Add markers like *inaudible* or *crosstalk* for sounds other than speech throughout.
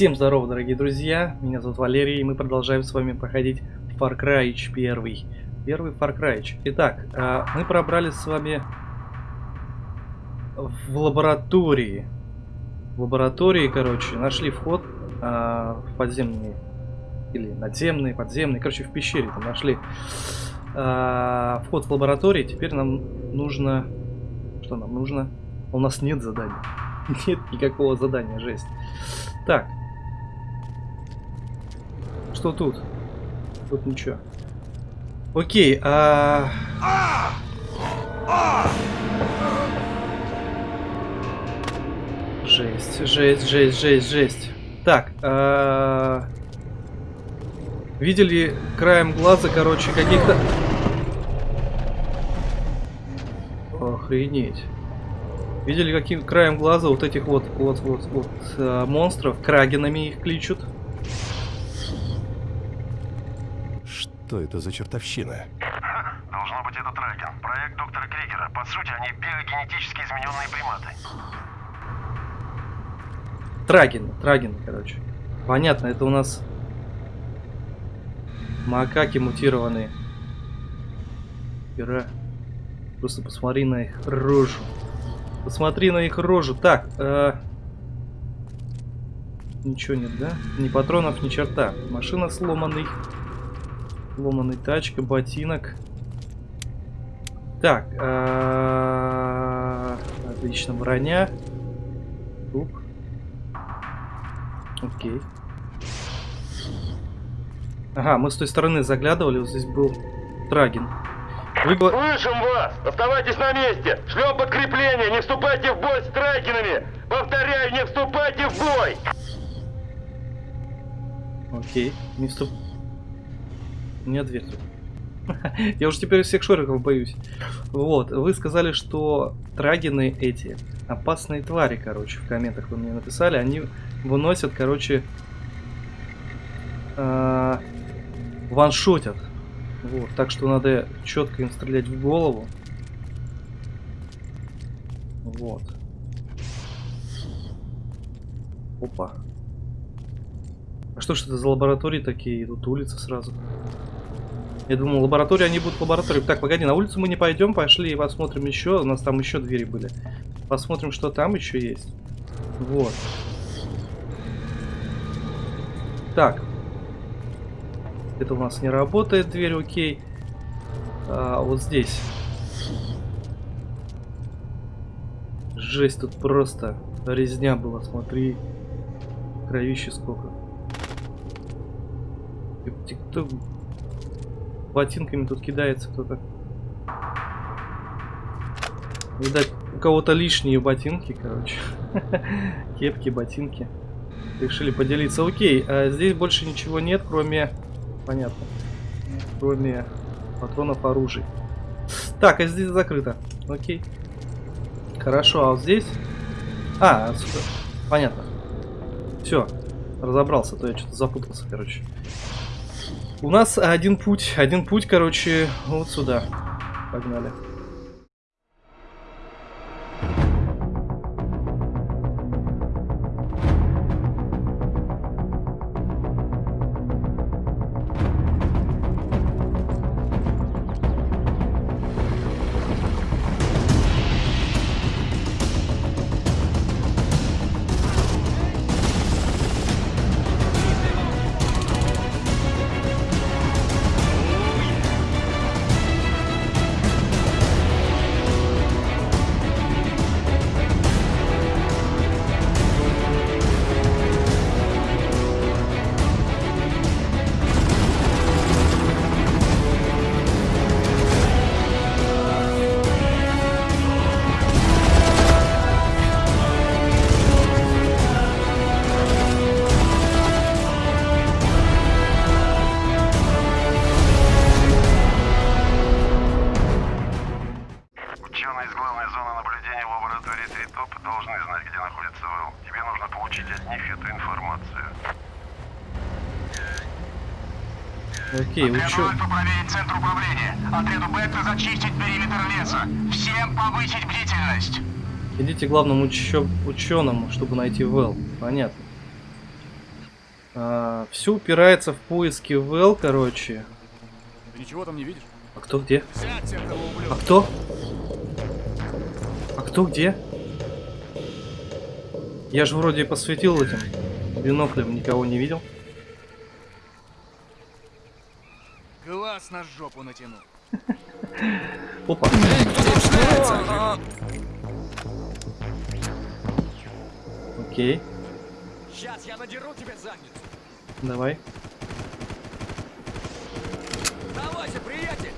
Всем здорово, дорогие друзья, меня зовут Валерий, и мы продолжаем с вами проходить Far Cry 1. Первый Far Cry. Итак, а, мы пробрались с вами в лаборатории. В лаборатории, короче, нашли вход а, в подземный, или надземный, подземный, короче, в пещере там нашли а, вход в лабораторию. Теперь нам нужно... Что нам нужно? У нас нет задания. *laughs* Нет никакого задания, жесть. Так, что тут? Тут ничего. Окей, а... Жесть, жесть, жесть, жесть, жесть. Так, а... Видели краем глаза, короче, каких-то... Охренеть. Видели каким краем глаза вот этих вот, вот, вот, вот а, монстров? Крагенами их кличут. Что это за чертовщина? Должно быть это Тракен. Проект доктора Кригера. По сути, они биогенетически измененные приматы. Траген, Траген, короче. Понятно, это у нас макаки мутированные. Пера. Просто посмотри на их рожу. Посмотри на их рожу. Так, э... Ничего нет, да? Ни патронов, ни черта. Машина сломанный. Ломаный тачка, ботинок. Так. А, отлично, броня. Труп. Окей. Ага, мы с той стороны заглядывали, вот здесь был Трагин. Вы... Слышим вас! Оставайтесь на месте! Шлем подкрепление! Не вступайте в бой с Трагинами! Повторяю, не вступайте в бой! Окей, не вступ... Не ответил. Я уже теперь всех шориков боюсь. Вот, вы сказали, что трагины эти, опасные твари, короче, в комментах вы мне написали, они выносят, короче, э, ваншотят. Вот, так что надо четко им стрелять в голову. Вот. Опа. А что ж это за лаборатории такие? Тут улица сразу. Я думал, лаборатория, они будут в лаборатории. Так, погоди, на улицу мы не пойдем, пошли и посмотрим еще. У нас там еще двери были. Посмотрим, что там еще есть. Вот. Так. Это у нас не работает дверь, окей. А, вот здесь. Жесть, тут просто резня была, смотри. Кровище сколько. Кто ботинками тут кидается кто-то. Видать, у кого-то лишние ботинки, короче. *laughs* Кепки, ботинки. Решили поделиться. Окей, а здесь больше ничего нет, кроме... Понятно. Кроме патронов оружия. Так, а здесь закрыто. Окей. Хорошо, а вот здесь... А, отсюда. Понятно. Все, разобрался, то я что-то запутался, короче. У нас один путь, один путь, короче, вот сюда. Погнали. Окей, учу... проверить центр управления. Отряду Бетта зачистить периметр леса. Всем повысить бдительность. Идите к главному учё... ученому, чтобы найти Вэл. Понятно. все упирается в поиски Вэл, короче. Ты ничего там не видишь? А кто где? А кто? А кто где? Я же вроде посветил этим биноклем, никого не видел. Глаз на жопу натяну. Опа. Окей, Сейчас я надеру тебе задницу. давай. Давайте, приятель.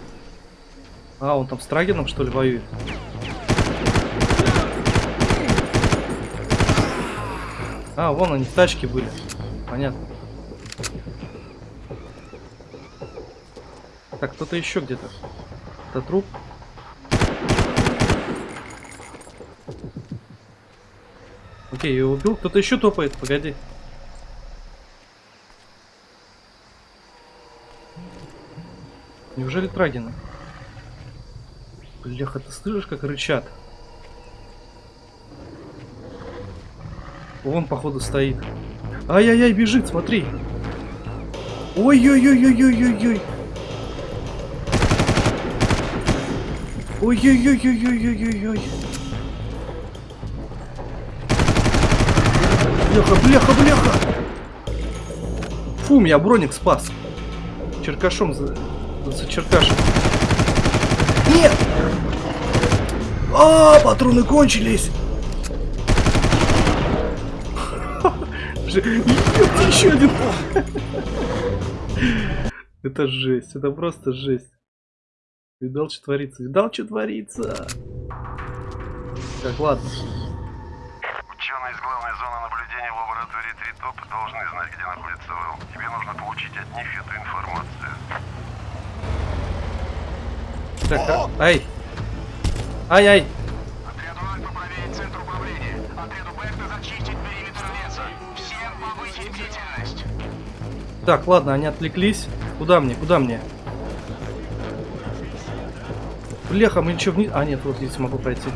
А, он там с Трагином, что ли, воюет? А, вон они в тачке были. Понятно. Так, кто-то еще где-то. Это труп. Окей, его убил. Кто-то еще топает, погоди. Неужели Трагина? Бляха, ты слышишь, как рычат? Вон, походу, стоит. Ай-яй-яй, бежит, смотри. Ой-ой-ой-ой-ой-ой-ой. Ой-ой-ой-ой-ой-ой-ой-ой. Бляха, бляха, бляха. Фу, меня броник спас. Черкашом за... за черкашем. Нет! А, патроны кончились. Еще один. Это жесть, это просто жесть. Видал, что творится? Видал, что творится? Так, ладно. Ученые из главной зоны наблюдения лаборатории Тритоп должны знать, где находится Вэл. Тебе нужно получить от них эту информацию. Так, а- ай. Ай-ай. Отряду Альфа проверить центр управления. Отряду Бета зачистить периметр леса. Всем повысить бдительность. Так, ладно, они отвлеклись. Куда мне? Куда мне? Бляха, мы ничего вниз... А, нет, вот здесь могу пройти.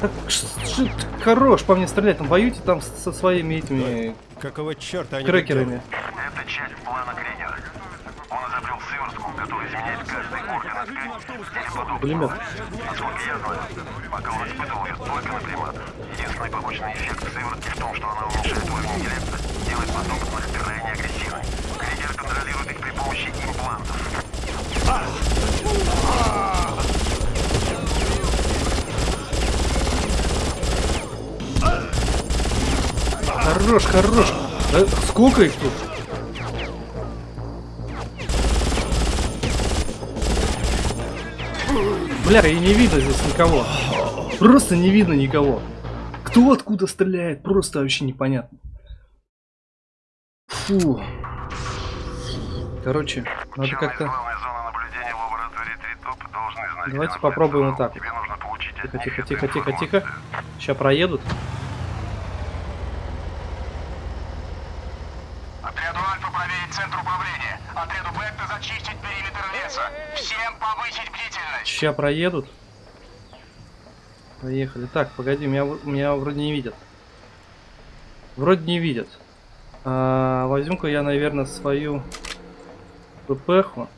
Так, хорош по мне стрелять. Там воюйте там со своими этими Какого черта они крекерами. Это часть плана Кригера. Он изобрел сыворотку, которая изменяет каждый орган или подобного. Пулемет. Насколько я знаю, пока он испытывал ее только на приматах. Единственный побочный эффект сыворотки в том, что она уменьшает уровень интеллекта, делает потомственных крайне агрессивными. Кригер контролирует их при помощи имплантов. Хорош, хорош. Да сколько их тут? Бля, и не видно здесь никого. Просто не видно никого. Кто откуда стреляет, просто вообще непонятно. Фу. Короче, надо как-то... Давайте попробуем вот так. Тихо, тихо, тихо, тихо, тихо. Сейчас проедут. Отряду Альфа проверить центр управления. Отряду Бета зачистить периметр леса. Всем повысить Сейчас проедут. Поехали. Так, погоди, меня, меня вроде не видят. Вроде не видят. А, Возьму-ка я, наверное, свою ППХу.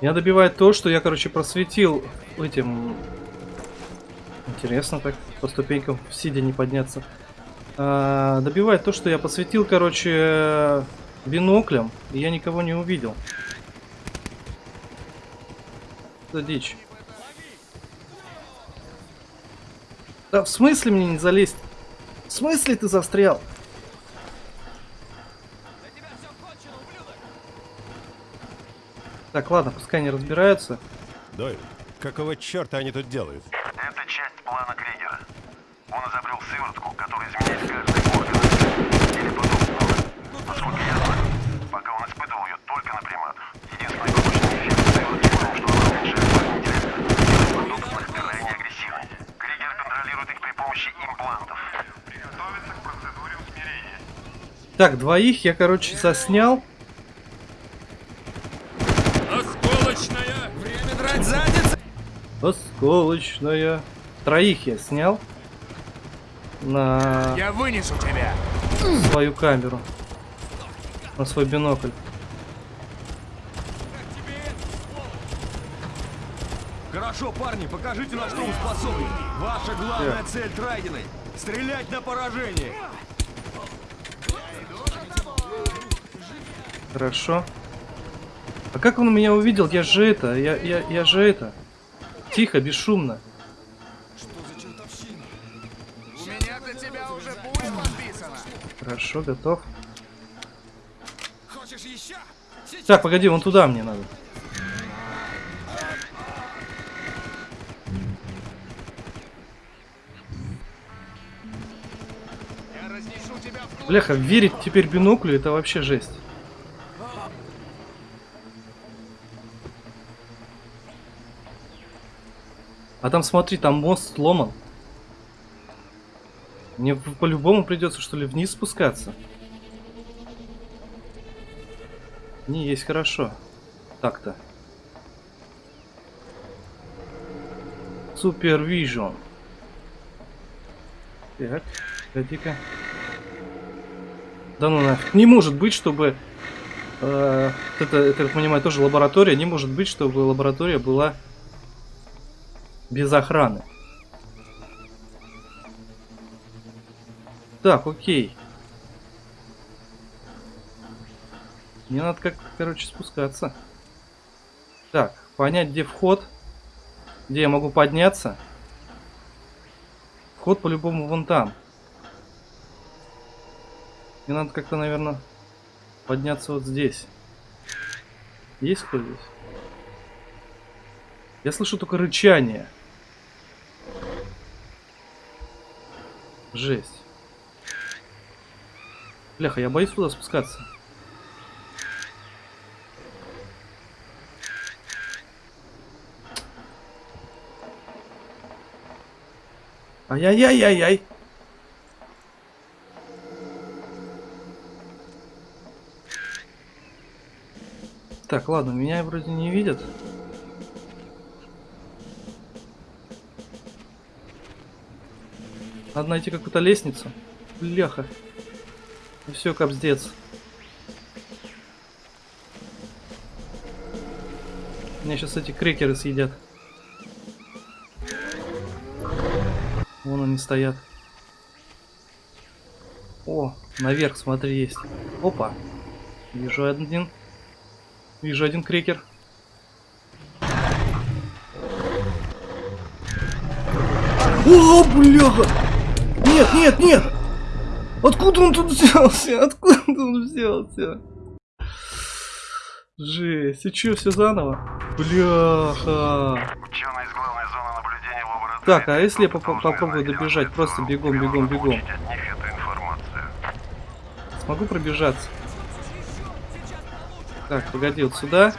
Меня добивает то, что я, короче, просветил этим... Интересно так, по ступенькам сидя не подняться. Добивает то, что я посветил, короче, биноклем, и я никого не увидел. Это дичь. Да в смысле мне не залезть? В смысле ты застрял? Так, ладно, пускай они разбираются. Дойль, какого черта они тут делают? Это часть плана Кригера. Он изобрел сыворотку, которая изменяет каждый орган или подобного. Насколько я знаю, пока он испытывал ее только на приматах. Единственный побочный эффект сыворотки в том, что она уменьшает интеллекта, делает потомственных крайне агрессивными. Кригер контролирует их при помощи имплантов. Приготовиться к процедуре усмирения. Так, двоих я, короче, заснял. Осколочная! Время драть задницы! Осколочная. Троих я снял на Я вынесу тебя. свою камеру. На свой бинокль. Хорошо, парни, покажите, на что вы способны. Ваша главная цель Трайдены — стрелять на поражение. Хорошо. А как он меня увидел? Я же это, я, я, я же это. Тихо, бесшумно. Хорошо, готов. Так, погоди, вон туда мне надо. Бляха, верить теперь биноклю это вообще жесть. А там смотри, там мост сломан. Мне по-любому придется что ли вниз спускаться. Не есть хорошо. Так-то. Супервижн. Так, погоди-ка. Да ну нафиг. Не может быть, чтобы... э, это, это, я так понимаю, тоже лаборатория. Не может быть, чтобы лаборатория была без охраны. Так, окей. Мне надо как, короче, спускаться. Так, понять, где вход. Где я могу подняться. Вход по-любому вон там. Мне надо как-то, наверное, подняться вот здесь. Есть кто здесь? Я слышу только рычание. Жесть. Бляха, я боюсь туда спускаться. Ай-яй-яй-яй-яй. Так, ладно, меня вроде не видят. Надо найти какую-то лестницу. Бляха. Все, капздец. Меня сейчас эти крекеры съедят. Вон они стоят. О, наверх, смотри, есть. Опа. Вижу один. Вижу один крекер. О, бляха! Нет, нет, нет! Откуда он тут взялся? Откуда он взялся? Жесть, и чё, все заново? Бляха! Ученые из главной зоны наблюдения в лаборатории. Так, а если я поп- попробую добежать? Просто бегом, бегом, бегом. Смогу пробежаться? Так, погоди, вот сюда.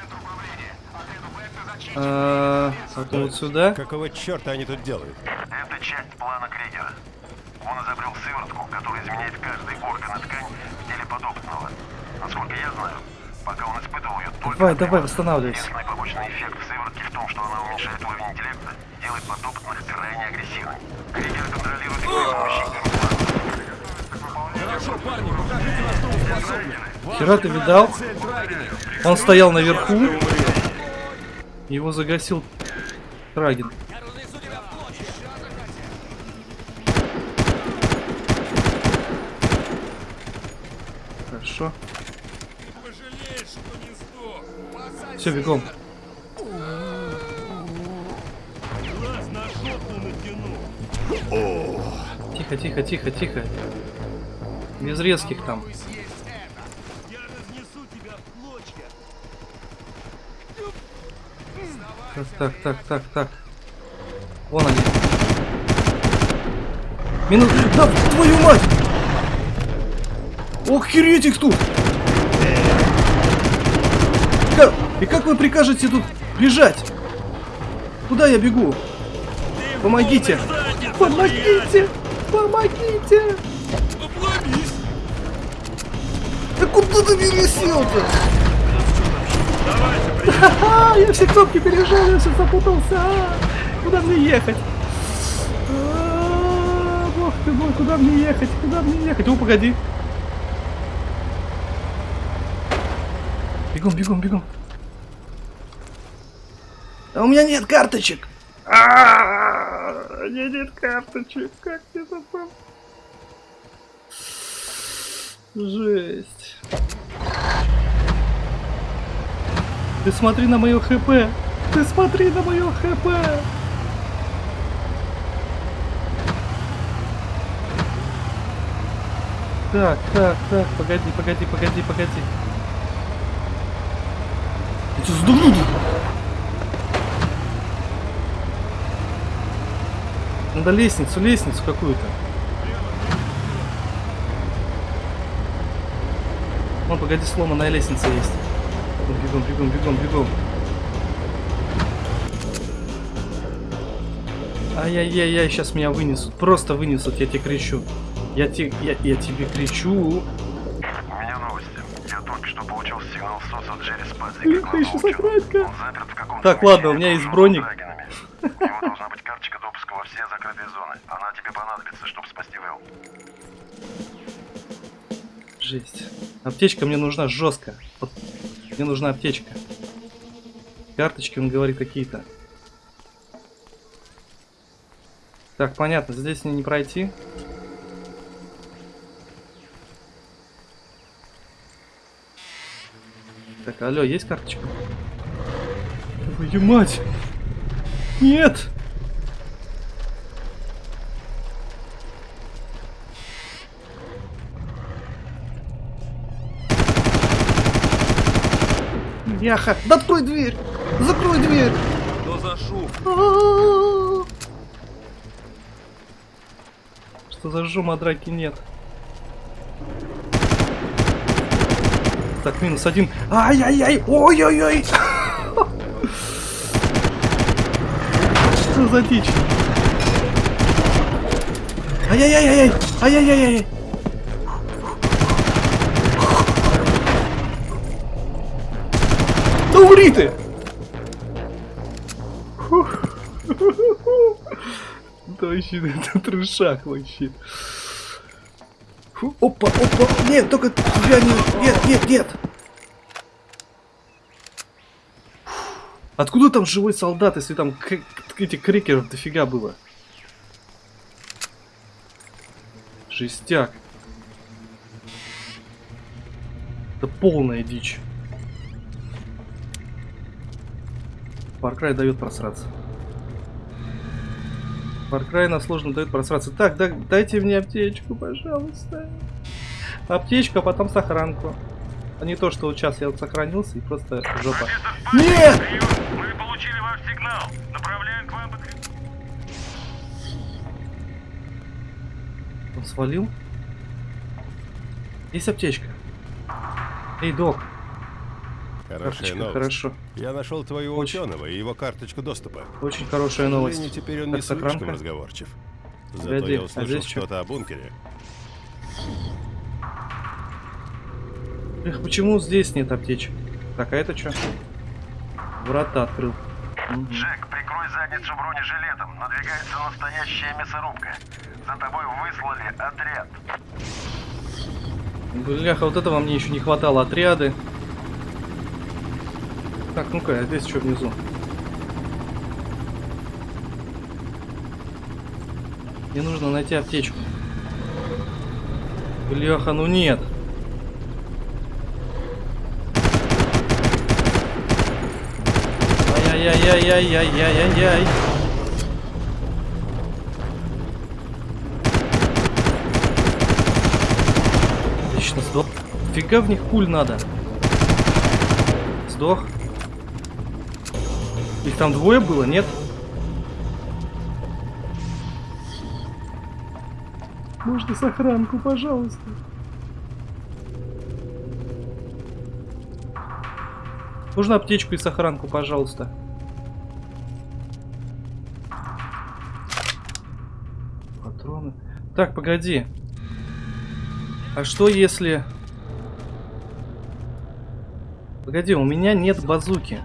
А, потом вот сюда. Какого черта они тут делают? Это часть плана Кригера. Он изобрел сыворотку, которая изменяет каждый орган и ткань в теле подопытного. Насколько я знаю, пока он испытывал ее только Давай, давай, восстанавливайся. Единственный побочный эффект сыворотки в том, что она уменьшает уровень интеллекта, делает подопытных крайне агрессивными. Кригер контролирует их при помощи. Хорошо, парни, покажите, на что вы способны. Ваша Хера ты видал? Он стоял наверху. Его загасил Трагин. Я разнесу тебя в клочья. Хорошо. Пожалеешь, что не сдох. Все, бегом. Тихо, тихо, тихо, тихо. Без резких там. Так, так, так, так, так. Вон они. Минут. Да, твою мать! Охереть их тут! Как- И как вы прикажете тут бежать? Куда я бегу? Помогите! Помогите! Помогите! Да куда ты пересел-то? Я все кнопки пережал, я все запутался. а! Куда мне ехать? А, Бог ты мой, куда мне ехать? Куда мне ехать? О, погоди. Бегом, бегом, бегом. У меня нет карточек. А, У меня нет карточек. Как мне забыл? Жесть. Ты смотри на мое хп. Ты смотри на мое хп. Так, так, так, погоди, погоди, погоди, погоди. Я тебя сдуну. Надо лестницу, лестницу какую-то. Вон, погоди, сломанная лестница есть. Бегом, бегом, бегом, бегом. Ай-яй-яй-яй, сейчас меня вынесут. Просто вынесут, я тебе кричу. Я, те, я, я тебе кричу. У меня новости. Я только что получил сигнал СОС от Джерри Спадзи. Он заперт в каком-то Так, ладно, у меня есть броник. драгонами. У него должна быть карточка допуска во все закрытые зоны. Она тебе понадобится, чтобы спасти Вэл. Жесть. Аптечка мне нужна жестко. Вот, мне нужна аптечка. Карточки, он говорит, какие-то. Так, понятно, здесь мне не пройти. Так, алло, есть карточка? Твою мать! Нет! Яха! Да открой дверь! Закрой дверь! Что за шум? Что за шум, а драки нет? Так, минус один. Ай-яй-яй! Ой-ой-ой! За дичь? Ай-яй-яй-яй! Ай-яй-яй-яй! Да умри ты! Да вообще, *laughs* это трешак вообще. Опа, опа, нет, только тебя не... Нет, нет, нет! Откуда там живой солдат, если там этих крикеров дофига было? Жестяк. Это полная дичь. Cry дает просраться. Cry нас сложно дает просраться. Так, да, дайте мне аптечку, пожалуйста. Аптечку, а потом сохранку. А не то, что вот сейчас я вот сохранился и просто жопа. Нет! Мы получили ваш сигнал. Направляем к вам Он свалил? Есть аптечка. Эй, док. Хорошая Карточка, новость. хорошо. Я нашел твоего Очень. ученого и его карточку доступа. Очень хорошая новость. теперь он Так, не слишком сохранка? разговорчив. Зато Погоди, я а услышал чё? что-то о бункере. Эх, почему здесь нет аптечек? Так, а это что? Врата открыл. Джек, прикрой задницу бронежилетом. Надвигается настоящая мясорубка. За тобой выслали отряд. Бляха, вот этого мне еще не хватало. Отряды. Так, ну-ка, а здесь что внизу? Мне нужно найти аптечку. Бляха, ну нет. Ай-яй-яй-яй-яй-яй-яй-яй. Отлично, сдох. Фига в них пуль надо. Сдох. Их там двое было, нет? Можно сохранку, пожалуйста. Нужно аптечку и сохранку, пожалуйста. Так, погоди. А что если... Погоди, у меня нет базуки.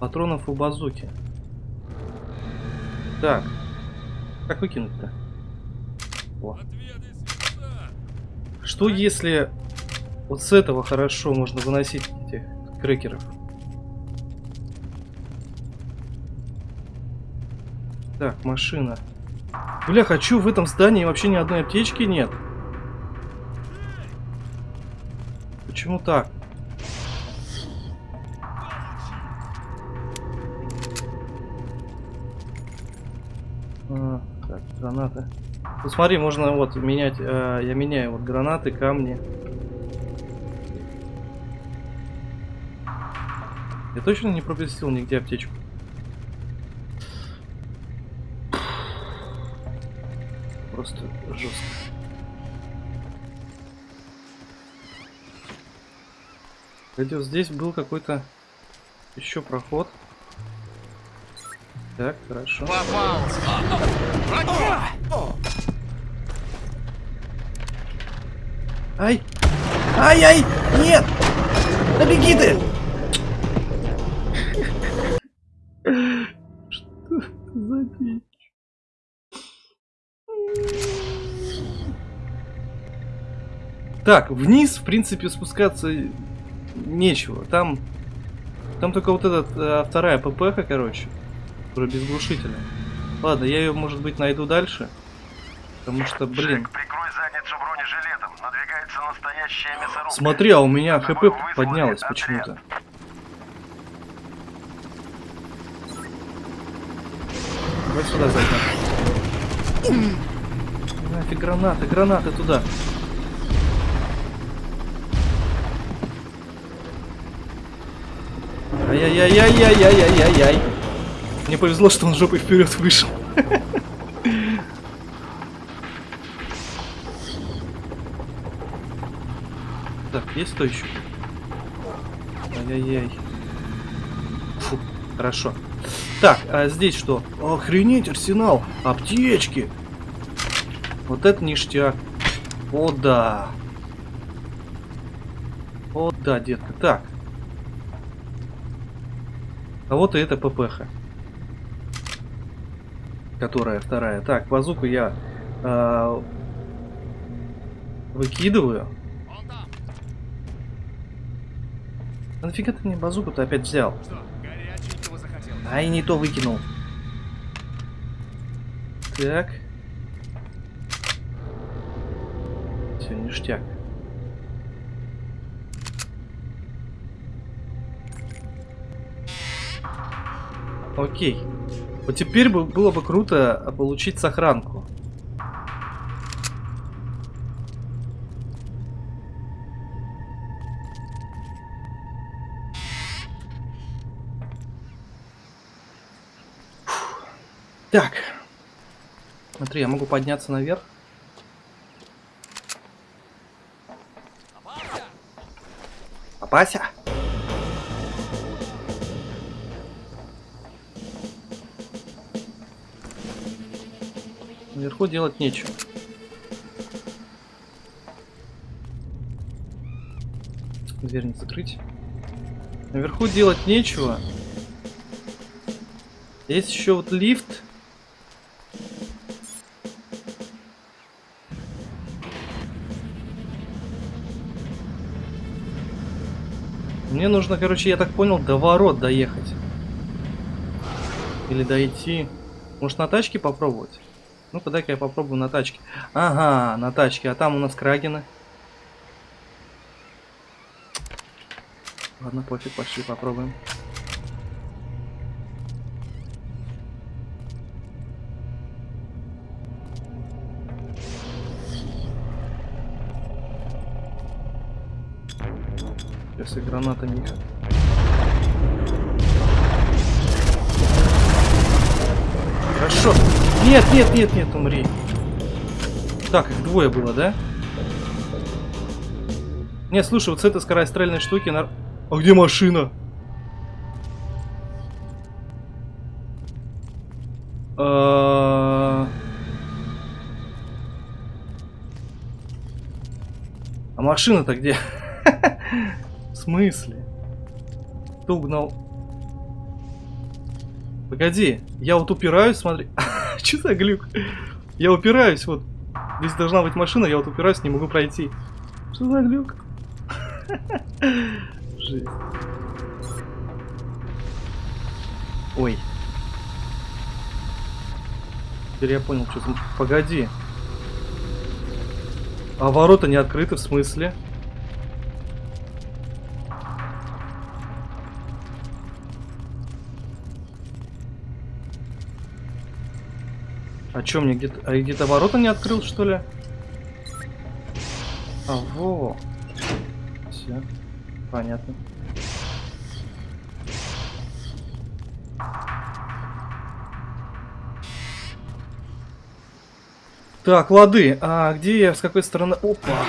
Патронов у базуки. Так. Как выкинуть-то? Что если вот с этого хорошо можно выносить этих крекеров? Так, машина. Бля, хочу в этом здании вообще ни одной аптечки нет. Почему так? А, так, гранаты. Ну можно вот менять, э, я меняю вот гранаты, камни. Я точно не пропустил нигде аптечку. Просто жестко. Кстати, вот здесь был какой-то еще проход. Так, хорошо. Ай! Ай-ай! Нет! Да беги ты! Так, вниз, в принципе, спускаться нечего. Там, там только вот этот э, вторая ППХ, короче, которая без глушителя. Ладно, я ее, может быть, найду дальше. Потому что, блин. Джек, прикрой задницу бронежилетом. Надвигается настоящая мясорубка. Смотри, а у меня ХП поднялось почему-то. Давай сюда зайдем. Нафиг гранаты, гранаты туда. Ай-яй-яй-яй-яй-яй-яй-яй. Мне повезло, что он жопой вперед вышел. Так, есть кто еще? Ай-яй-яй. Фу, хорошо. Так, а здесь что? Охренеть, арсенал! Аптечки! Вот это ништяк. О, да. О, да, детка. Так. А вот и эта ППХ. Которая вторая. Так, базуку я а, выкидываю. А нафига ты мне базуку-то опять взял? Захотел? Ай, не то выкинул. Так. Все, ништяк. Окей. Вот теперь бы было бы круто получить сохранку. Так. Смотри, я могу подняться наверх. Опася! Наверху делать нечего. Дверь не закрыть. Наверху делать нечего. Есть еще вот лифт. Мне нужно, короче, я так понял, до ворот доехать. Или дойти. Может на тачке попробовать? Ну-ка, дай-ка я попробую на тачке. Ага, на тачке. А там у нас крагины. Ладно, пофиг, пошли попробуем. Сейчас и гранатами Нет, нет, нет, нет, умри. Так, их двое было, да? Не, слушай, вот с этой скорострельной штуки... На... А где машина? А А машина-то где? *laughs* В смысле? Кто угнал? Погоди, я вот упираюсь, смотри. *laughs* *laughs* Что за глюк? Я упираюсь, вот. Здесь должна быть машина, я вот упираюсь, не могу пройти. Что за глюк? *laughs* Жесть. Ой. Теперь я понял, что. Погоди. А ворота не открыты, в смысле? А чё, мне где-то... А где-то ворота не открыл, что ли? А, во. Все. Понятно. Так, лады. А где я? С какой стороны? Опа.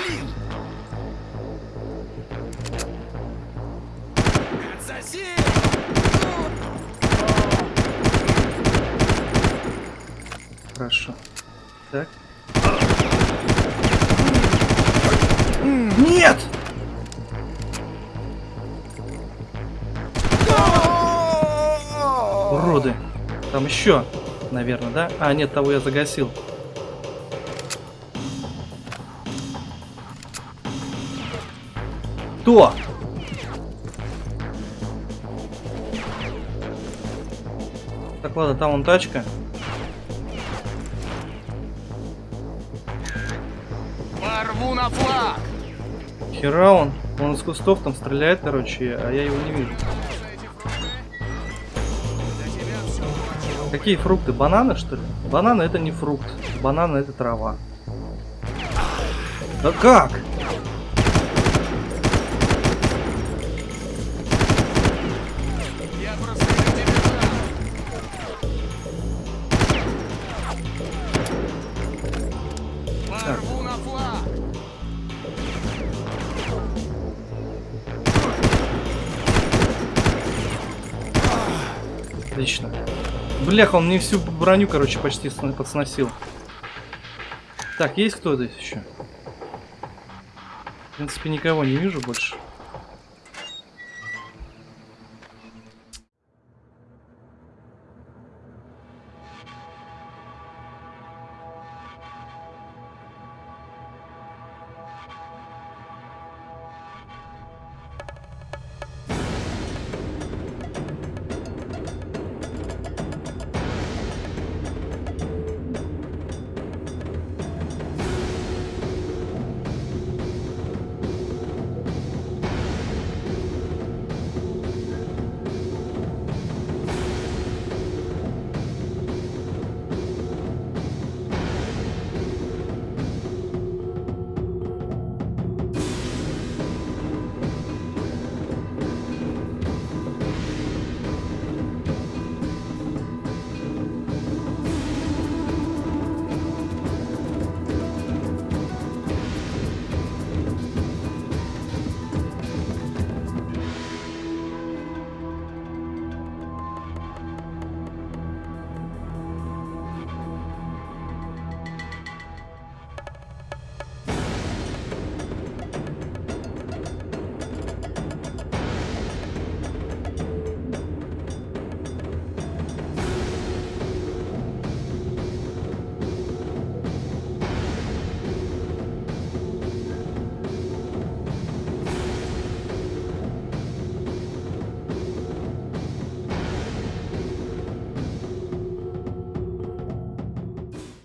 Да? А, нет, того я загасил. Кто? Так, ладно, там вон тачка. Порву на флаг! Хера он. Он из кустов там стреляет, короче, а я его не вижу. Какие фрукты? Бананы, что ли? Бананы это не фрукт. Бананы это трава. Да как? Отлично. Бляха, он мне всю броню, короче, почти подсносил. Так, есть кто здесь еще? В принципе, никого не вижу больше.